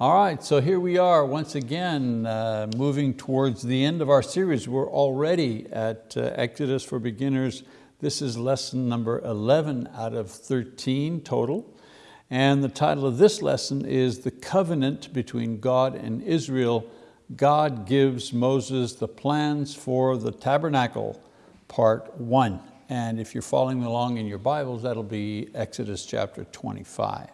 All right, so here we are once again uh, moving towards the end of our series. We're already at uh, Exodus for Beginners. This is lesson number 11 out of 13 total. And the title of this lesson is The Covenant Between God and Israel. God gives Moses the plans for the tabernacle, part one. And if you're following along in your Bibles, that'll be Exodus chapter 25.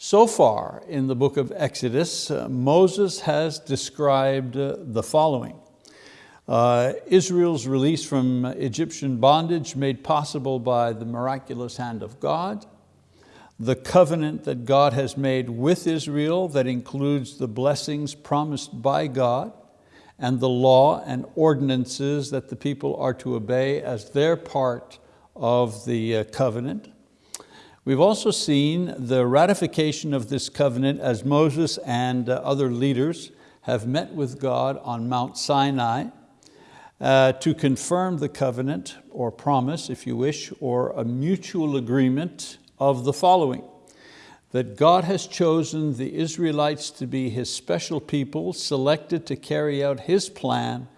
So far in the book of Exodus, uh, Moses has described uh, the following. Uh, Israel's release from Egyptian bondage made possible by the miraculous hand of God, the covenant that God has made with Israel that includes the blessings promised by God, and the law and ordinances that the people are to obey as their part of the uh, covenant, We've also seen the ratification of this covenant as Moses and uh, other leaders have met with God on Mount Sinai uh, to confirm the covenant or promise, if you wish, or a mutual agreement of the following. That God has chosen the Israelites to be His special people, selected to carry out His plan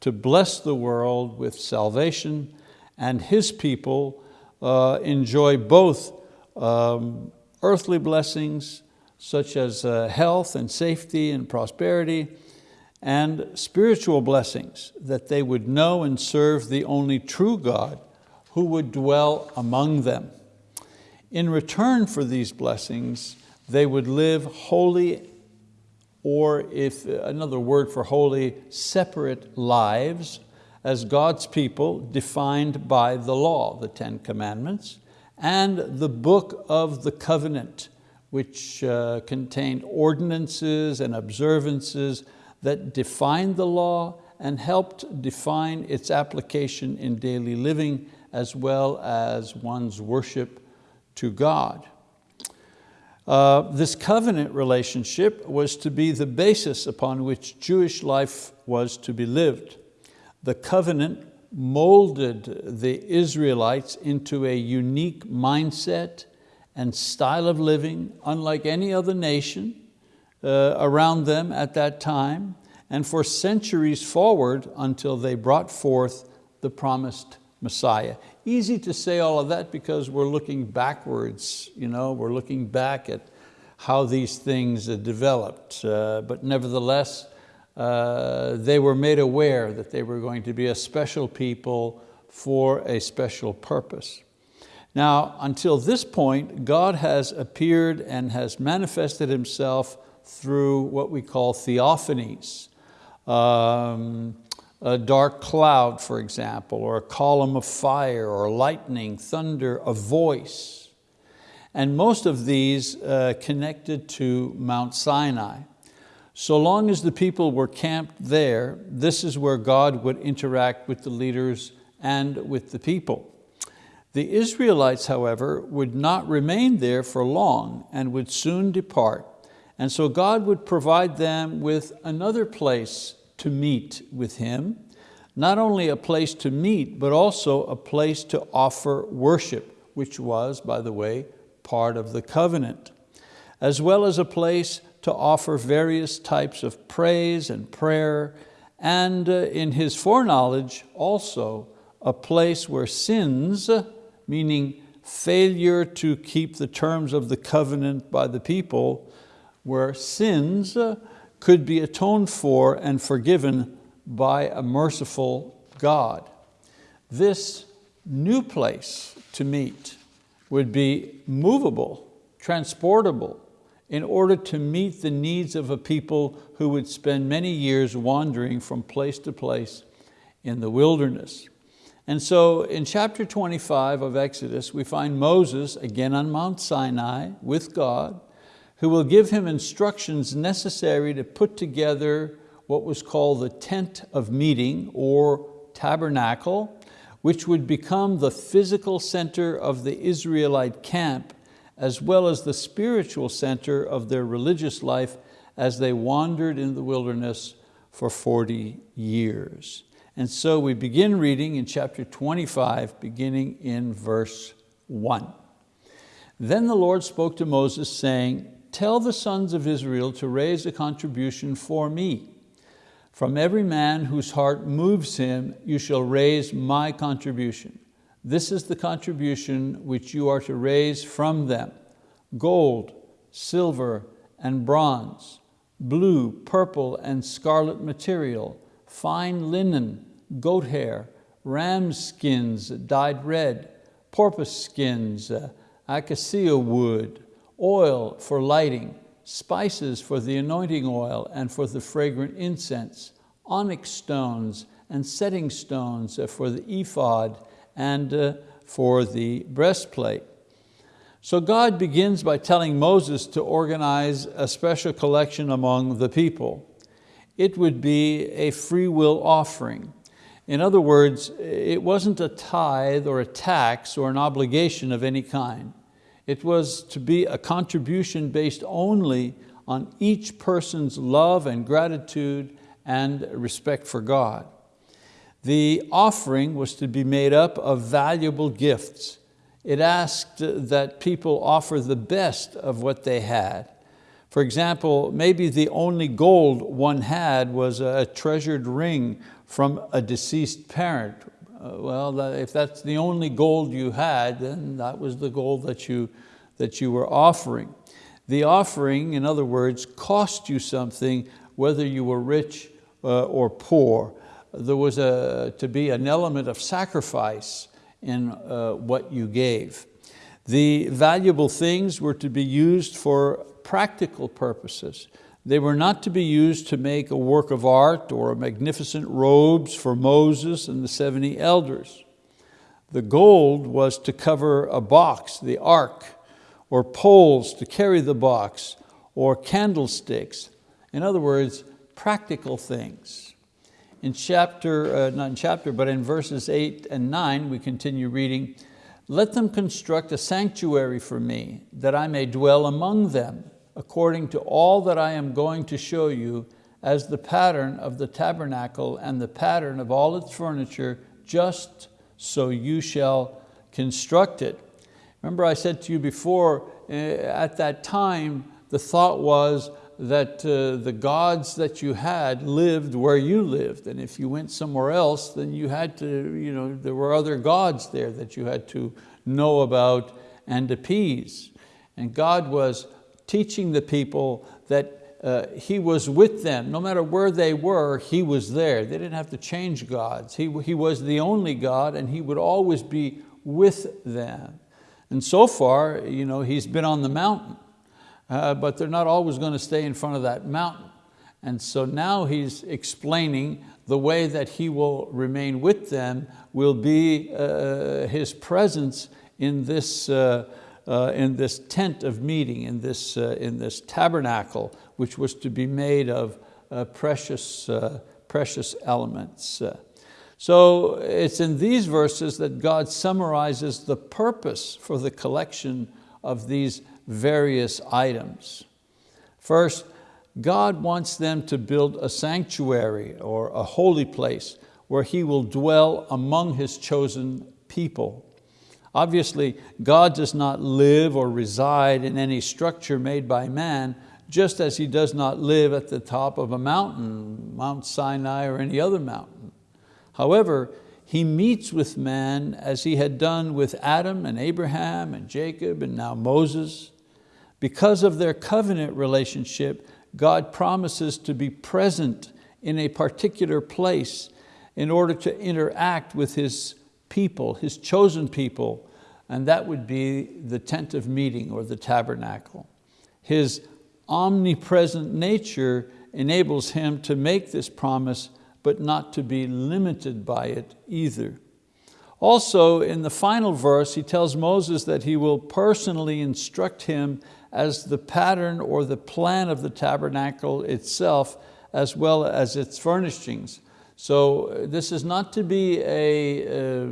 to bless the world with salvation, and His people uh, enjoy both um, earthly blessings such as uh, health and safety and prosperity, and spiritual blessings, that they would know and serve the only true God who would dwell among them. In return for these blessings, they would live holy, or if another word for holy, separate lives as God's people defined by the law, the Ten Commandments, and the book of the covenant, which uh, contained ordinances and observances that defined the law and helped define its application in daily living as well as one's worship to God. Uh, this covenant relationship was to be the basis upon which Jewish life was to be lived. The covenant molded the Israelites into a unique mindset and style of living unlike any other nation uh, around them at that time and for centuries forward until they brought forth the promised Messiah. Easy to say all of that because we're looking backwards, you know, we're looking back at how these things developed. Uh, but nevertheless, uh, they were made aware that they were going to be a special people for a special purpose. Now, until this point, God has appeared and has manifested Himself through what we call theophanies. Um, a dark cloud, for example, or a column of fire, or lightning, thunder, a voice. And most of these uh, connected to Mount Sinai. So long as the people were camped there, this is where God would interact with the leaders and with the people. The Israelites, however, would not remain there for long and would soon depart. And so God would provide them with another place to meet with Him, not only a place to meet, but also a place to offer worship, which was, by the way, part of the covenant, as well as a place to offer various types of praise and prayer, and uh, in his foreknowledge also a place where sins, meaning failure to keep the terms of the covenant by the people, where sins uh, could be atoned for and forgiven by a merciful God. This new place to meet would be movable, transportable, in order to meet the needs of a people who would spend many years wandering from place to place in the wilderness. And so in chapter 25 of Exodus, we find Moses again on Mount Sinai with God, who will give him instructions necessary to put together what was called the tent of meeting or tabernacle, which would become the physical center of the Israelite camp as well as the spiritual center of their religious life as they wandered in the wilderness for 40 years. And so we begin reading in chapter 25, beginning in verse one. Then the Lord spoke to Moses saying, tell the sons of Israel to raise a contribution for me. From every man whose heart moves him, you shall raise my contribution. This is the contribution which you are to raise from them. Gold, silver, and bronze, blue, purple, and scarlet material, fine linen, goat hair, ram skins dyed red, porpoise skins, uh, acacia wood, oil for lighting, spices for the anointing oil and for the fragrant incense, onyx stones and setting stones uh, for the ephod and uh, for the breastplate. So God begins by telling Moses to organize a special collection among the people. It would be a free will offering. In other words, it wasn't a tithe or a tax or an obligation of any kind. It was to be a contribution based only on each person's love and gratitude and respect for God. The offering was to be made up of valuable gifts. It asked that people offer the best of what they had. For example, maybe the only gold one had was a treasured ring from a deceased parent uh, well, if that's the only gold you had, then that was the gold that you, that you were offering. The offering, in other words, cost you something whether you were rich uh, or poor. There was a, to be an element of sacrifice in uh, what you gave. The valuable things were to be used for practical purposes. They were not to be used to make a work of art or magnificent robes for Moses and the 70 elders. The gold was to cover a box, the ark, or poles to carry the box, or candlesticks. In other words, practical things. In chapter, uh, not in chapter, but in verses eight and nine, we continue reading, let them construct a sanctuary for me, that I may dwell among them according to all that I am going to show you as the pattern of the tabernacle and the pattern of all its furniture, just so you shall construct it. Remember I said to you before, uh, at that time, the thought was that uh, the gods that you had lived where you lived. And if you went somewhere else, then you had to, you know, there were other gods there that you had to know about and appease. And God was teaching the people that uh, He was with them. No matter where they were, He was there. They didn't have to change gods. He, he was the only God and He would always be with them. And so far, you know, He's been on the mountain, uh, but they're not always going to stay in front of that mountain. And so now He's explaining the way that He will remain with them will be uh, His presence in this uh, uh, in this tent of meeting, in this, uh, in this tabernacle, which was to be made of uh, precious, precious elements. So it's in these verses that God summarizes the purpose for the collection of these various items. First, God wants them to build a sanctuary or a holy place where He will dwell among His chosen people. Obviously, God does not live or reside in any structure made by man, just as He does not live at the top of a mountain, Mount Sinai or any other mountain. However, He meets with man as He had done with Adam and Abraham and Jacob and now Moses. Because of their covenant relationship, God promises to be present in a particular place in order to interact with His people, his chosen people, and that would be the tent of meeting or the tabernacle. His omnipresent nature enables him to make this promise, but not to be limited by it either. Also, in the final verse, he tells Moses that he will personally instruct him as the pattern or the plan of the tabernacle itself, as well as its furnishings. So uh, this is not to be a, uh,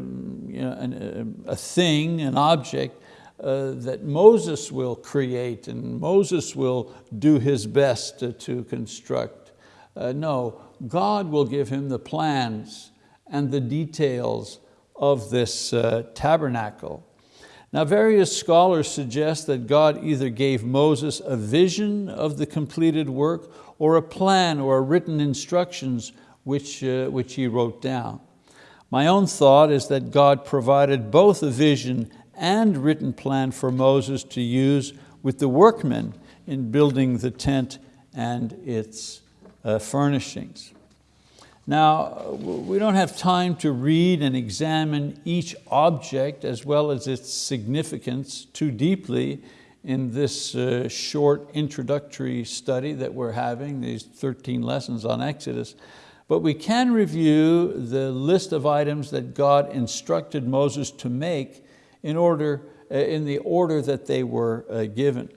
you know, a, a thing, an object uh, that Moses will create and Moses will do his best to, to construct. Uh, no, God will give him the plans and the details of this uh, tabernacle. Now various scholars suggest that God either gave Moses a vision of the completed work or a plan or written instructions which, uh, which he wrote down. My own thought is that God provided both a vision and written plan for Moses to use with the workmen in building the tent and its uh, furnishings. Now, we don't have time to read and examine each object as well as its significance too deeply in this uh, short introductory study that we're having, these 13 lessons on Exodus, but we can review the list of items that God instructed Moses to make in, order, uh, in the order that they were uh, given.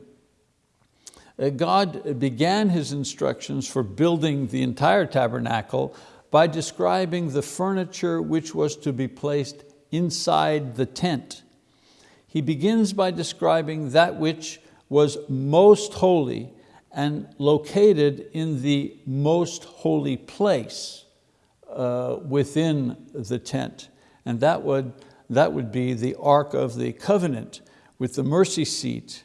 Uh, God began His instructions for building the entire tabernacle by describing the furniture which was to be placed inside the tent. He begins by describing that which was most holy and located in the most holy place uh, within the tent. And that would, that would be the Ark of the Covenant with the mercy seat.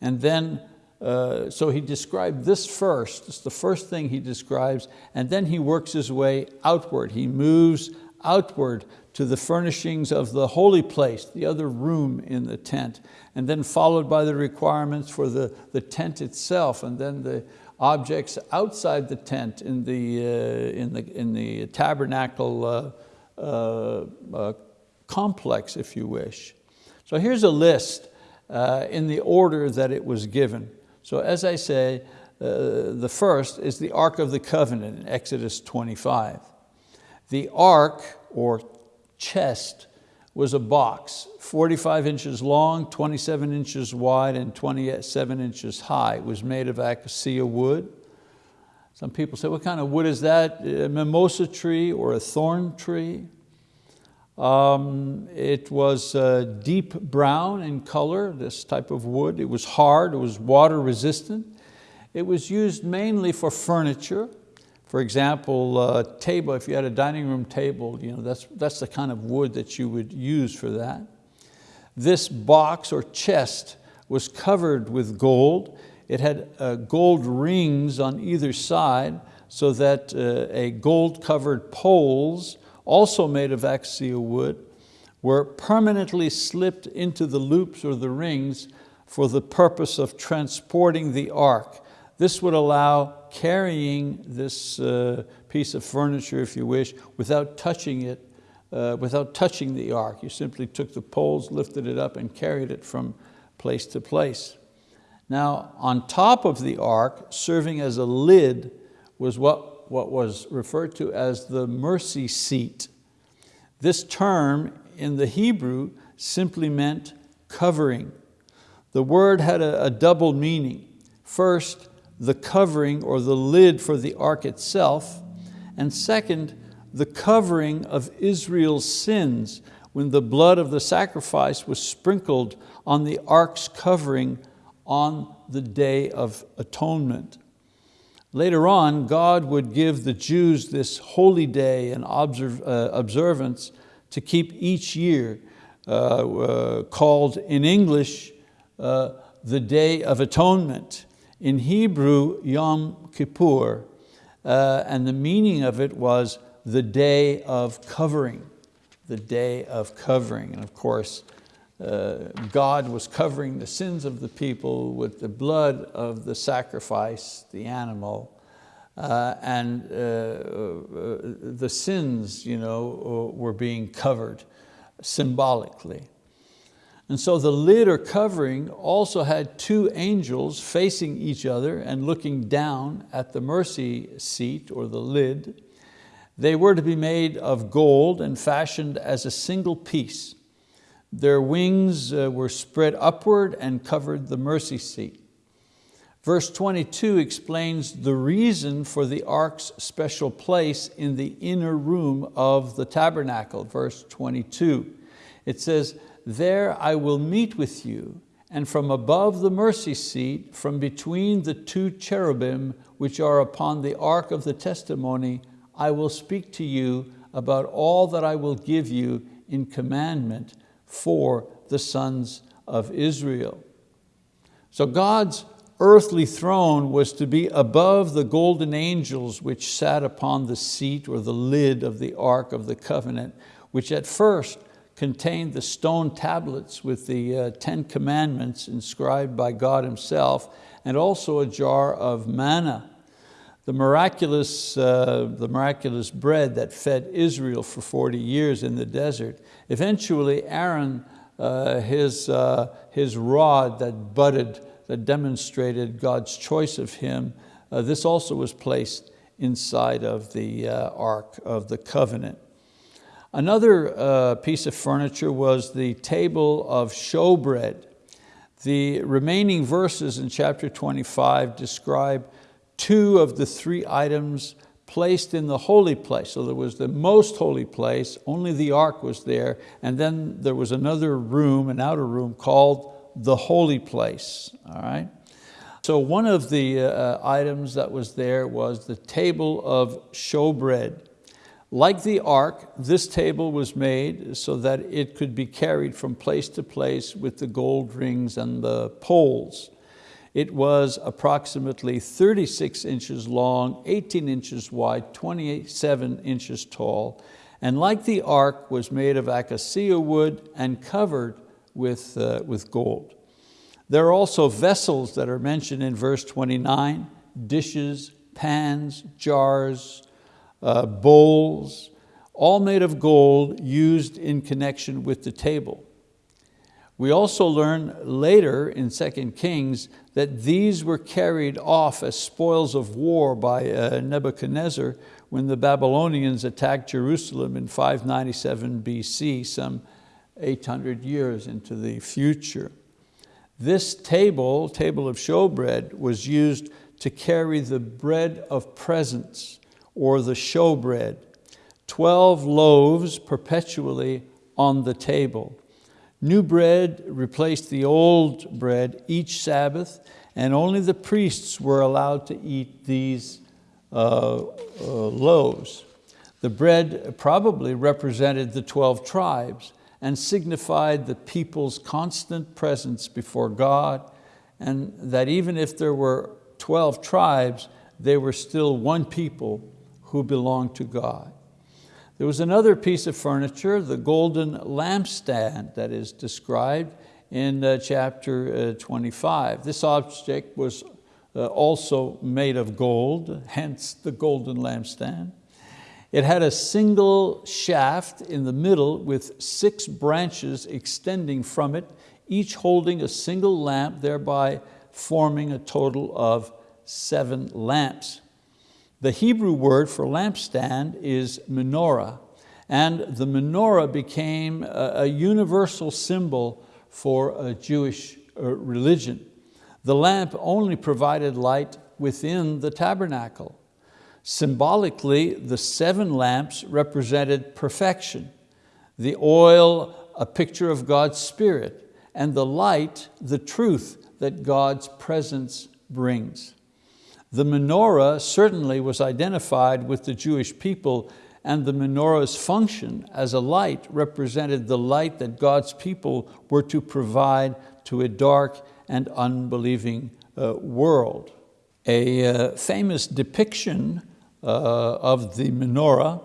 And then uh, so he described this first, it's the first thing he describes, and then he works his way outward. He moves outward to the furnishings of the holy place, the other room in the tent, and then followed by the requirements for the, the tent itself, and then the objects outside the tent in the, uh, in the, in the tabernacle uh, uh, uh complex, if you wish. So here's a list uh, in the order that it was given. So as I say, uh, the first is the Ark of the Covenant in Exodus 25. The ark, or chest, was a box, 45 inches long, 27 inches wide, and 27 inches high. It was made of acacia wood. Some people say, what kind of wood is that? A mimosa tree or a thorn tree? Um, it was uh, deep brown in color, this type of wood. It was hard, it was water resistant. It was used mainly for furniture. For example, uh, table, if you had a dining room table, you know, that's, that's the kind of wood that you would use for that. This box or chest was covered with gold. It had uh, gold rings on either side so that uh, a gold covered poles also made of acacia wood, were permanently slipped into the loops or the rings for the purpose of transporting the ark. This would allow carrying this uh, piece of furniture, if you wish, without touching it, uh, without touching the ark. You simply took the poles, lifted it up, and carried it from place to place. Now, on top of the ark, serving as a lid, was what what was referred to as the mercy seat. This term in the Hebrew simply meant covering. The word had a, a double meaning. First, the covering or the lid for the ark itself, and second, the covering of Israel's sins when the blood of the sacrifice was sprinkled on the ark's covering on the day of atonement. Later on, God would give the Jews this holy day and uh, observance to keep each year, uh, uh, called in English, uh, the Day of Atonement. In Hebrew, Yom Kippur, uh, and the meaning of it was the day of covering, the day of covering. And of course, uh, God was covering the sins of the people with the blood of the sacrifice, the animal, uh, and uh, uh, the sins you know, were being covered symbolically. And so the lid or covering also had two angels facing each other and looking down at the mercy seat or the lid. They were to be made of gold and fashioned as a single piece. Their wings uh, were spread upward and covered the mercy seat. Verse 22 explains the reason for the ark's special place in the inner room of the tabernacle, verse 22. It says, there I will meet with you, and from above the mercy seat, from between the two cherubim which are upon the ark of the testimony, I will speak to you about all that I will give you in commandment for the sons of Israel. So God's earthly throne was to be above the golden angels which sat upon the seat or the lid of the Ark of the Covenant, which at first contained the stone tablets with the uh, Ten Commandments inscribed by God himself, and also a jar of manna. The miraculous, uh, the miraculous bread that fed Israel for 40 years in the desert. Eventually Aaron, uh, his, uh, his rod that budded that demonstrated God's choice of him. Uh, this also was placed inside of the uh, Ark of the Covenant. Another uh, piece of furniture was the table of showbread. The remaining verses in chapter 25 describe two of the three items placed in the holy place. So there was the most holy place, only the ark was there, and then there was another room, an outer room called the holy place, all right? So one of the uh, items that was there was the table of showbread. Like the ark, this table was made so that it could be carried from place to place with the gold rings and the poles. It was approximately 36 inches long, 18 inches wide, 27 inches tall, and like the ark was made of acacia wood and covered with, uh, with gold. There are also vessels that are mentioned in verse 29, dishes, pans, jars, uh, bowls, all made of gold used in connection with the table. We also learn later in 2 Kings that these were carried off as spoils of war by uh, Nebuchadnezzar when the Babylonians attacked Jerusalem in 597 BC, some 800 years into the future. This table, table of showbread, was used to carry the bread of presence or the showbread, 12 loaves perpetually on the table. New bread replaced the old bread each Sabbath and only the priests were allowed to eat these uh, uh, loaves. The bread probably represented the 12 tribes and signified the people's constant presence before God and that even if there were 12 tribes, they were still one people who belonged to God. There was another piece of furniture, the golden lampstand that is described in uh, chapter uh, 25. This object was uh, also made of gold, hence the golden lampstand. It had a single shaft in the middle with six branches extending from it, each holding a single lamp, thereby forming a total of seven lamps. The Hebrew word for lampstand is menorah, and the menorah became a, universal symbol for a Jewish uh, religion. The lamp only provided light within the tabernacle. Symbolically, the seven lamps represented perfection, the oil a picture of God's spirit, and the light the truth that God's presence brings. The menorah certainly was identified with the Jewish people and the menorah's function as a light represented the light that God's people were to provide to a dark and unbelieving uh, world. A uh, famous depiction uh, of the menorah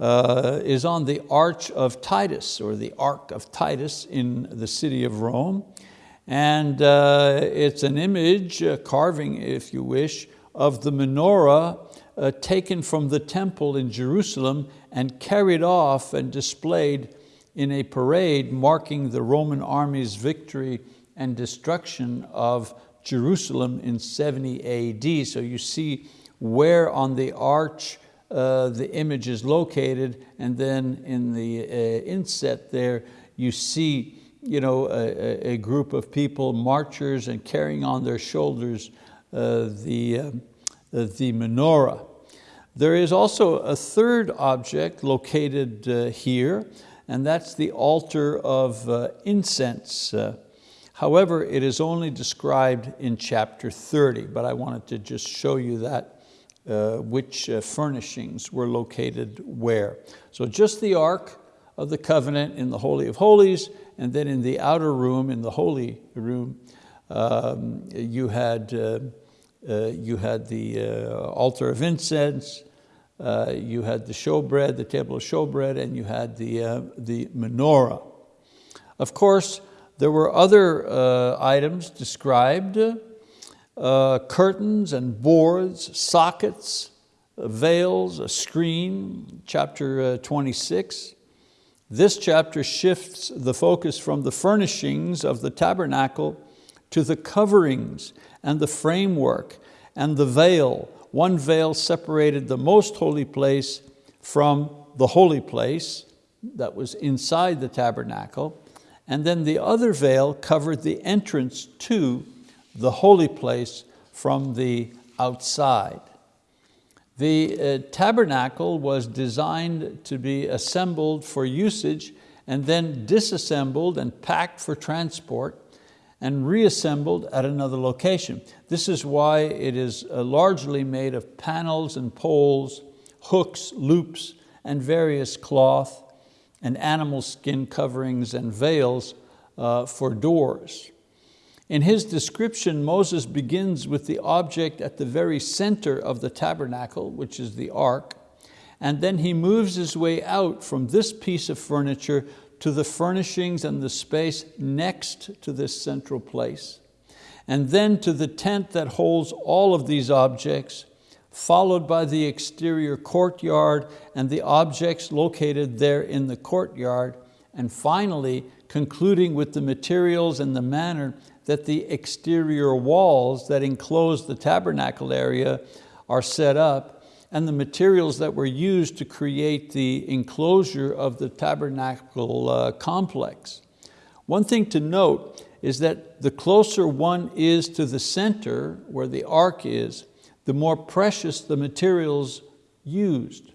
uh, is on the Arch of Titus, or the Ark of Titus in the city of Rome. And uh, it's an image, a carving if you wish, of the menorah uh, taken from the temple in Jerusalem and carried off and displayed in a parade marking the Roman army's victory and destruction of Jerusalem in 70 AD. So you see where on the arch uh, the image is located, and then in the uh, inset there, you see you know, a, a, group of people, marchers, and carrying on their shoulders uh, the, uh, the menorah. There is also a third object located uh, here, and that's the altar of uh, incense. However, it is only described in chapter 30, but I wanted to just show you that uh, which uh, furnishings were located where. So just the Ark of the Covenant in the Holy of Holies And then in the outer room, in the holy room, um, you, had, uh, uh, you had the uh, altar of incense, uh, you had the showbread, the table of showbread, and you had the, uh, the menorah. Of course, there were other uh, items described, uh, curtains and boards, sockets, uh, veils, a screen, chapter uh, 26. This chapter shifts the focus from the furnishings of the tabernacle to the coverings and the framework and the veil. One veil separated the most holy place from the holy place that was inside the tabernacle and then the other veil covered the entrance to the holy place from the outside. The uh, tabernacle was designed to be assembled for usage and then disassembled and packed for transport and reassembled at another location. This is why it is uh, largely made of panels and poles, hooks, loops, and various cloth and animal skin coverings and veils uh, for doors. In his description, Moses begins with the object at the very center of the tabernacle, which is the ark, and then he moves his way out from this piece of furniture to the furnishings and the space next to this central place, and then to the tent that holds all of these objects, followed by the exterior courtyard and the objects located there in the courtyard, and finally concluding with the materials and the manner that the exterior walls that enclose the tabernacle area are set up and the materials that were used to create the enclosure of the tabernacle uh, complex. One thing to note is that the closer one is to the center where the ark is, the more precious the materials used.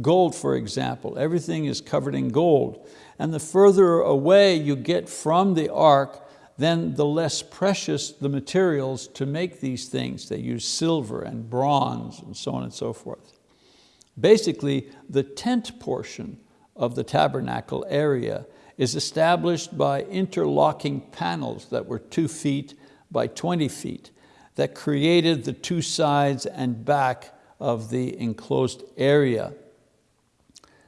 Gold, for example, everything is covered in gold. And the further away you get from the ark, then the less precious the materials to make these things. They use silver and bronze and so on and so forth. Basically, the tent portion of the tabernacle area is established by interlocking panels that were two feet by 20 feet that created the two sides and back of the enclosed area.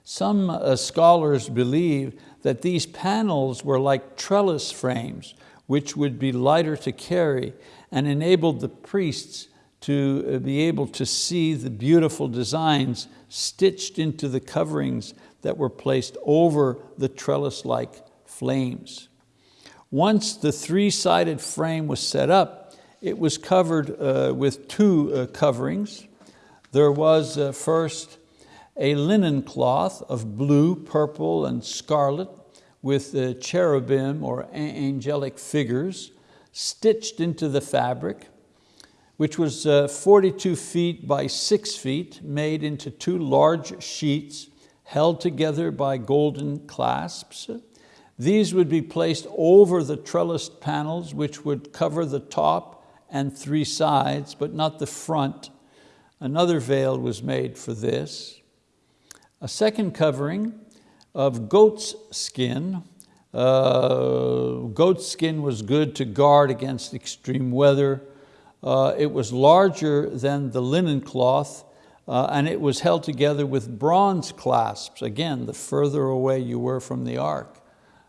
Some uh, scholars believe that these panels were like trellis frames, which would be lighter to carry and enabled the priests to uh, be able to see the beautiful designs stitched into the coverings that were placed over the trellis-like flames. Once the three-sided frame was set up, it was covered uh, with two uh, coverings. There was uh, first a linen cloth of blue, purple, and scarlet with uh, cherubim or angelic figures stitched into the fabric, which was uh, 42 feet by six feet, made into two large sheets held together by golden clasps. These would be placed over the trellised panels, which would cover the top and three sides, but not the front. Another veil was made for this. A second covering of goat's skin. Uh, goat's skin was good to guard against extreme weather. Uh, it was larger than the linen cloth uh, and it was held together with bronze clasps. Again, the further away you were from the ark,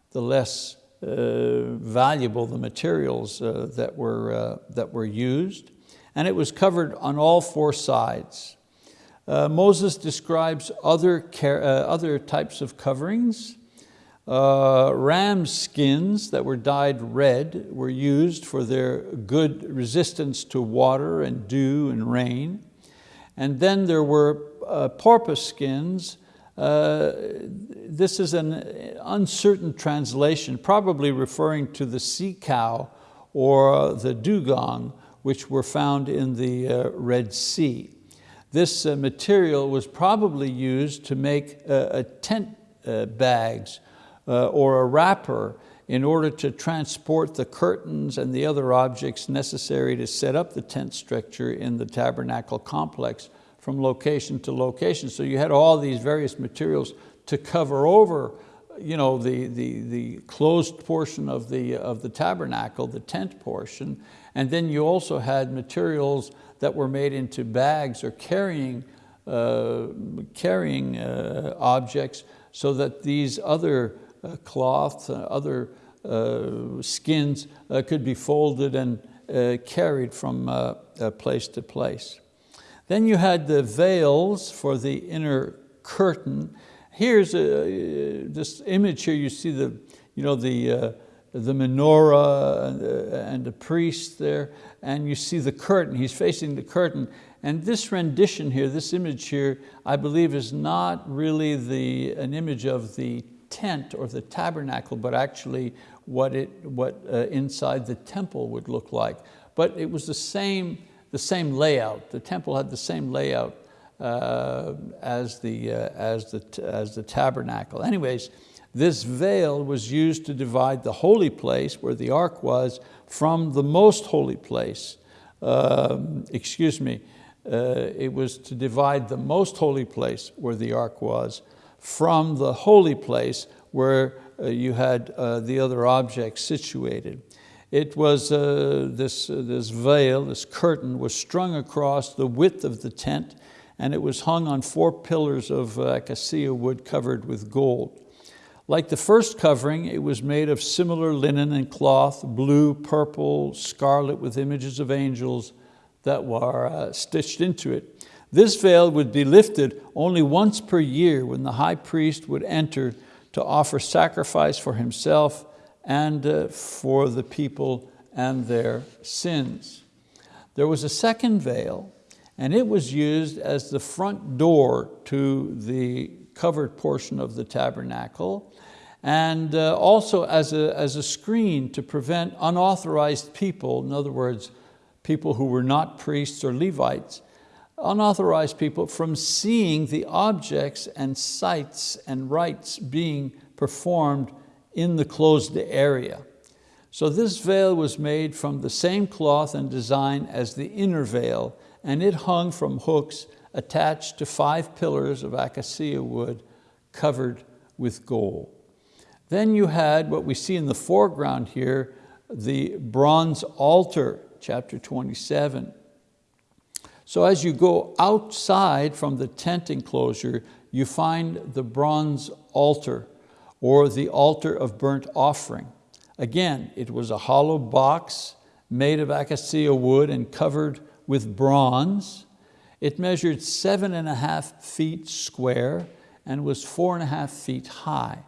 the less uh, valuable the materials uh, that, were, uh, that were used. And it was covered on all four sides. Uh, Moses describes other, care, uh, other types of coverings. Uh, ram skins that were dyed red were used for their good resistance to water and dew and rain. And then there were porpoise skins uh, this is an uncertain translation, probably referring to the sea cow or the dugong, which were found in the uh, Red Sea. This uh, material was probably used to make a tent uh, bags or a wrapper in order to transport the curtains and the other objects necessary to set up the tent structure in the tabernacle complex from location to location. So you had all these various materials to cover over you know, the, the, the closed portion of the, of the tabernacle, the tent portion, and then you also had materials that were made into bags or carrying, uh, carrying uh, objects so that these other uh, cloths, uh, other uh, skins uh, could be folded and carried from place to place. Then you had the veils for the inner curtain. Here's a, this image here, you see the, you know, the, the menorah and the priest there, and you see the curtain, he's facing the curtain, and this rendition here, this image here, I believe is not really the, an image of the tent or the tabernacle, but actually what, it, what uh, inside the temple would look like. But it was the same, the same layout. The temple had the same layout uh, as, the, uh, as, the, as the tabernacle. Anyways, this veil was used to divide the holy place where the ark was from the most holy place. Um, excuse me, uh, it was to divide the most holy place where the ark was from the holy place where uh, you had uh, the other objects situated. It was, uh, this, uh, this veil, this curtain was strung across the width of the tent and it was hung on four pillars of uh, acacia wood covered with gold. Like the first covering, it was made of similar linen and cloth, blue, purple, scarlet with images of angels that were uh, stitched into it. This veil would be lifted only once per year when the high priest would enter to offer sacrifice for himself and uh, for the people and their sins. There was a second veil and it was used as the front door to the covered portion of the tabernacle and uh, also as a, as a screen to prevent unauthorized people, in other words, people who were not priests or Levites, unauthorized people from seeing the objects and sites and rites being performed in the closed area. So this veil was made from the same cloth and design as the inner veil, and it hung from hooks attached to five pillars of acacia wood covered with gold. Then you had what we see in the foreground here, the bronze altar, chapter 27. So as you go outside from the tent enclosure, you find the bronze altar or the altar of burnt offering. Again, it was a hollow box made of acacia wood and covered with bronze. It measured seven and a half feet square and was four and a half feet high.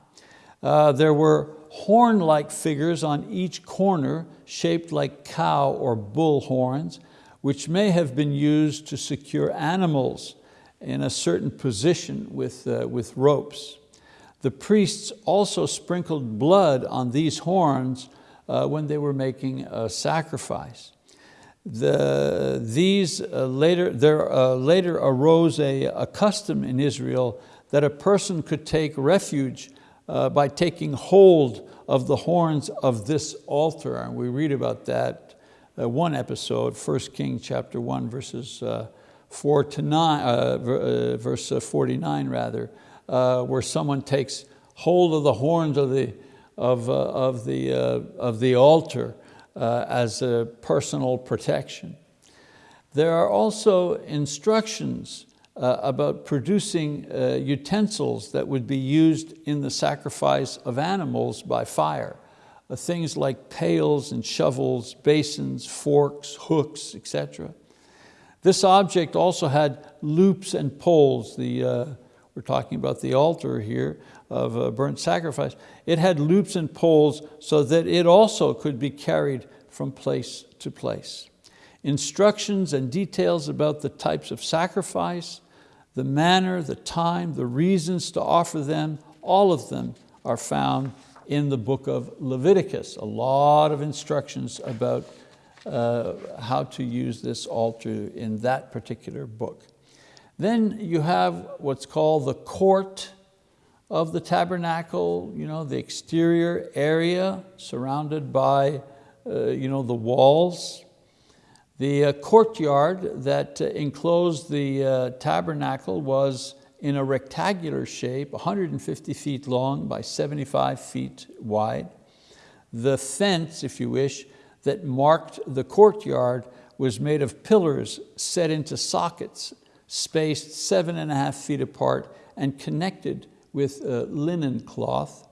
Uh, there were horn-like figures on each corner shaped like cow or bull horns, which may have been used to secure animals in a certain position with, uh, with ropes. The priests also sprinkled blood on these horns uh, when they were making a sacrifice. The, these uh, later, there uh, later arose a, a custom in Israel that a person could take refuge uh, by taking hold of the horns of this altar. And we read about that uh, one episode, 1 King chapter 1, verses uh, 4 to 9, uh, verse 49 rather, where someone takes hold of the horns of the, of, of the, of the altar as a personal protection. There are also instructions uh, about producing uh, utensils that would be used in the sacrifice of animals by fire. Uh, things like pails and shovels, basins, forks, hooks, etc. This object also had loops and poles. The, uh, we're talking about the altar here of uh, burnt sacrifice. It had loops and poles so that it also could be carried from place to place. Instructions and details about the types of sacrifice, the manner, the time, the reasons to offer them, all of them are found in the book of Leviticus. A lot of instructions about uh, how to use this altar in that particular book. Then you have what's called the court of the tabernacle, you know, the exterior area surrounded by uh, you know, the walls the uh, courtyard that uh, enclosed the uh, tabernacle was in a rectangular shape, 150 feet long by 75 feet wide. The fence, if you wish, that marked the courtyard was made of pillars set into sockets, spaced seven and a half feet apart and connected with linen cloth.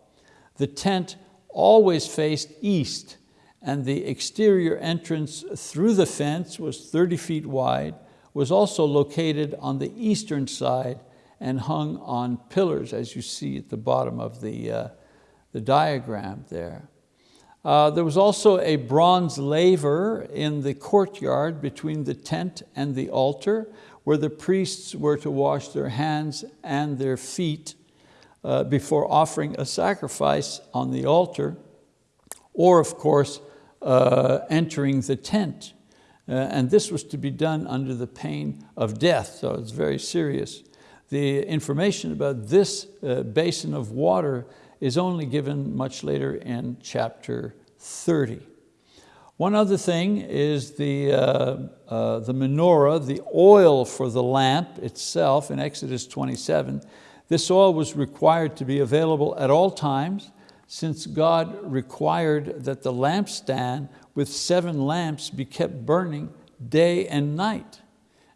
The tent always faced east and the exterior entrance through the fence was 30 feet wide, was also located on the eastern side and hung on pillars as you see at the bottom of the, uh, the diagram there. Uh, there was also a bronze laver in the courtyard between the tent and the altar where the priests were to wash their hands and their feet uh, before offering a sacrifice on the altar, or of course, uh, entering the tent. Uh, and this was to be done under the pain of death, so it's very serious. The information about this uh, basin of water is only given much later in chapter 30. One other thing is the, uh, uh, the menorah, the oil for the lamp itself in Exodus 27. This oil was required to be available at all times since God required that the lampstand with seven lamps be kept burning day and night.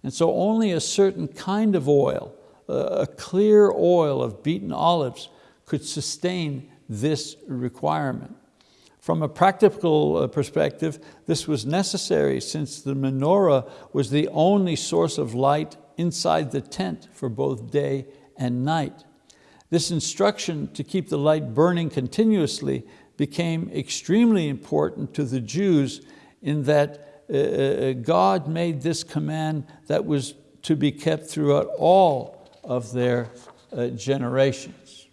And so only a certain kind of oil, a clear oil of beaten olives could sustain this requirement. From a practical uh, perspective, this was necessary since the menorah was the only source of light inside the tent for both day and night. This instruction to keep the light burning continuously became extremely important to the Jews in that uh, uh God made this command that was to be kept throughout all of their uh, generations.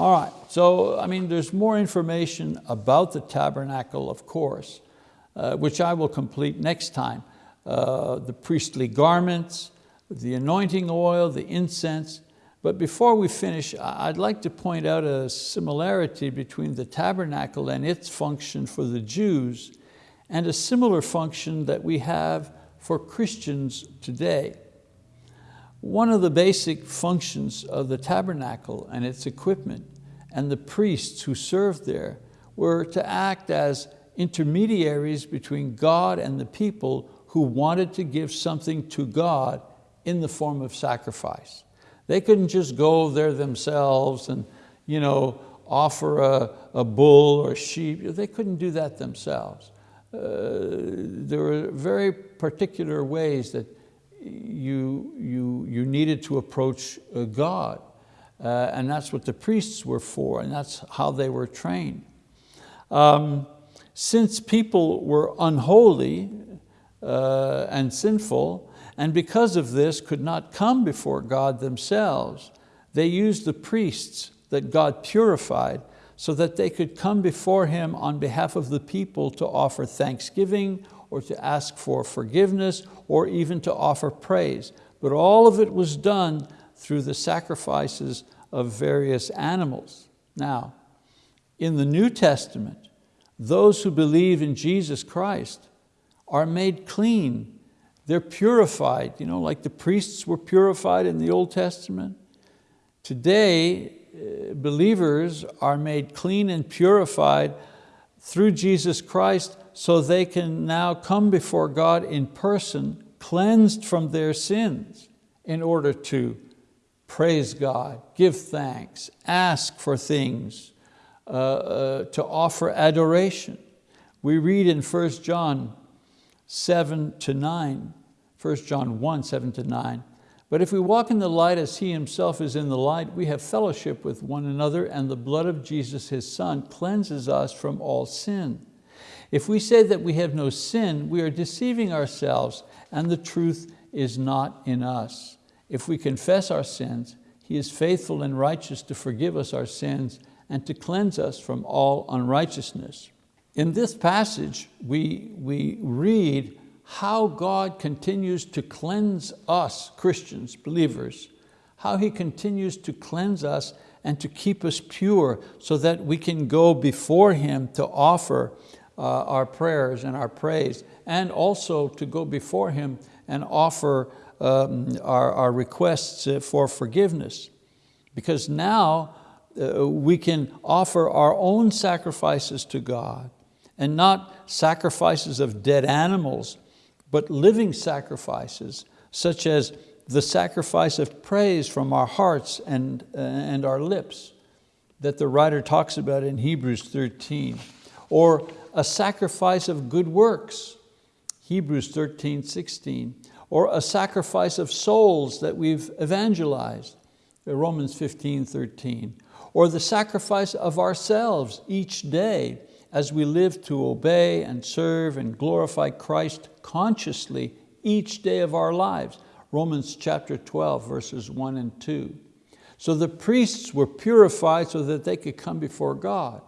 All right, so I mean, there's more information about the tabernacle, of course, uh, which I will complete next time. Uh, the priestly garments, the anointing oil, the incense. But before we finish, I'd like to point out a similarity between the tabernacle and its function for the Jews and a similar function that we have for Christians today. One of the basic functions of the tabernacle and its equipment and the priests who served there were to act as intermediaries between God and the people who wanted to give something to God in the form of sacrifice. They couldn't just go there themselves and you know, offer a, a bull or a sheep. They couldn't do that themselves. Uh, there were very particular ways that you, you, you needed to approach uh, God. Uh, and that's what the priests were for, and that's how they were trained. Um, since people were unholy uh, and sinful, and because of this could not come before God themselves, they used the priests that God purified so that they could come before Him on behalf of the people to offer thanksgiving or to ask for forgiveness or even to offer praise. But all of it was done through the sacrifices of various animals. Now, in the New Testament, those who believe in Jesus Christ are made clean. They're purified, you know, like the priests were purified in the Old Testament. Today, uh, believers are made clean and purified through Jesus Christ so they can now come before God in person, cleansed from their sins in order to praise God, give thanks, ask for things, uh, uh, to offer adoration. We read in 1 John 7 to 9, 1 John 1, 7 to 9, but if we walk in the light as He Himself is in the light, we have fellowship with one another and the blood of Jesus, His Son, cleanses us from all sin. If we say that we have no sin, we are deceiving ourselves and the truth is not in us. If we confess our sins, He is faithful and righteous to forgive us our sins and to cleanse us from all unrighteousness. In this passage, we, we read how God continues to cleanse us, Christians, believers, how He continues to cleanse us and to keep us pure so that we can go before Him to offer uh, our prayers and our praise and also to go before Him and offer um, our, our requests uh, for forgiveness. Because now uh, we can offer our own sacrifices to God and not sacrifices of dead animals, but living sacrifices such as the sacrifice of praise from our hearts and, uh, and our lips that the writer talks about in Hebrews 13, or a sacrifice of good works, Hebrews 13, 16, or a sacrifice of souls that we've evangelized, uh, Romans 15, 13, or the sacrifice of ourselves each day as we live to obey and serve and glorify Christ consciously each day of our lives. Romans chapter 12, verses one and two. So the priests were purified so that they could come before God.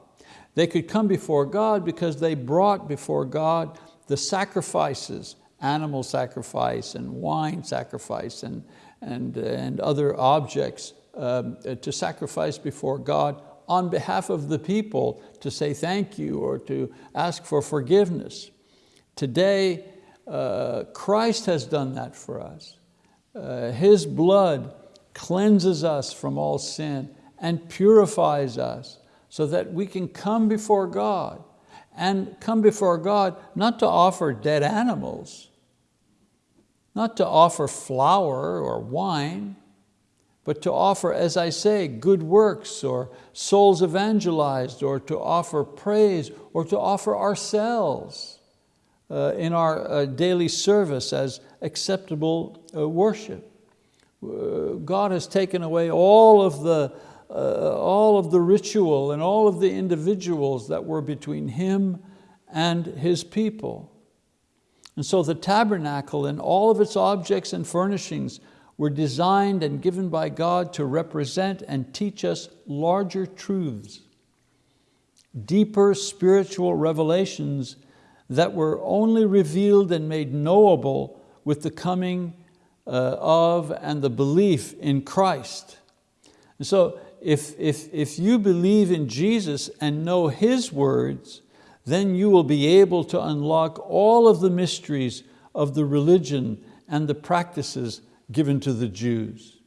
They could come before God because they brought before God the sacrifices, animal sacrifice and wine sacrifice and, and, and other objects um, to sacrifice before God on behalf of the people to say thank you or to ask for forgiveness. Today, uh, Christ has done that for us. Uh, his blood cleanses us from all sin and purifies us so that we can come before God and come before God not to offer dead animals, not to offer flour or wine, but to offer, as I say, good works or souls evangelized or to offer praise or to offer ourselves uh, in our uh, daily service as acceptable uh, worship. Uh, God has taken away all of the uh, all of the ritual and all of the individuals that were between Him and His people. And so the tabernacle and all of its objects and furnishings were designed and given by God to represent and teach us larger truths, deeper spiritual revelations that were only revealed and made knowable with the coming uh, of and the belief in Christ. And so if, if, if you believe in Jesus and know His words, then you will be able to unlock all of the mysteries of the religion and the practices given to the Jews.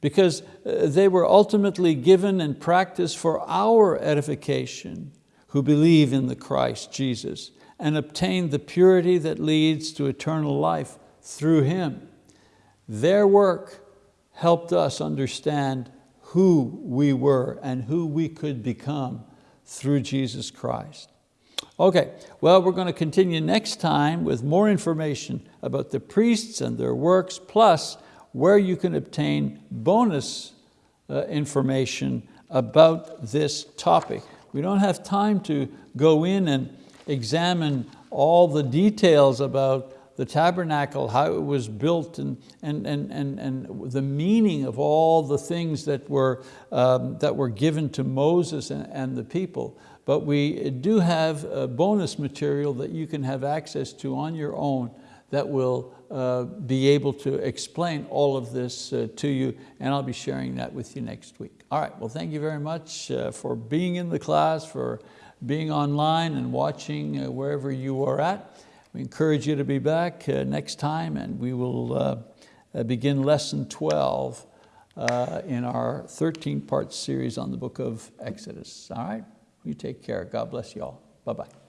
Because uh, they were ultimately given and practiced for our edification who believe in the Christ Jesus and obtain the purity that leads to eternal life through Him. Their work helped us understand who we were and who we could become through Jesus Christ. Okay, well, we're going to continue next time with more information about the priests and their works, plus where you can obtain bonus uh, information about this topic. We don't have time to go in and examine all the details about the tabernacle, how it was built and, and, and, and, and the meaning of all the things that were, um, that were given to Moses and, and the people. But we do have bonus material that you can have access to on your own that will uh, be able to explain all of this uh, to you, and I'll be sharing that with you next week. All right, well thank you very much uh, for being in the class, for being online and watching uh, wherever you are at. We encourage you to be back uh, next time and we will uh, begin lesson 12 uh, in our 13 part series on the book of Exodus. All right, you take care. God bless you all. Bye-bye.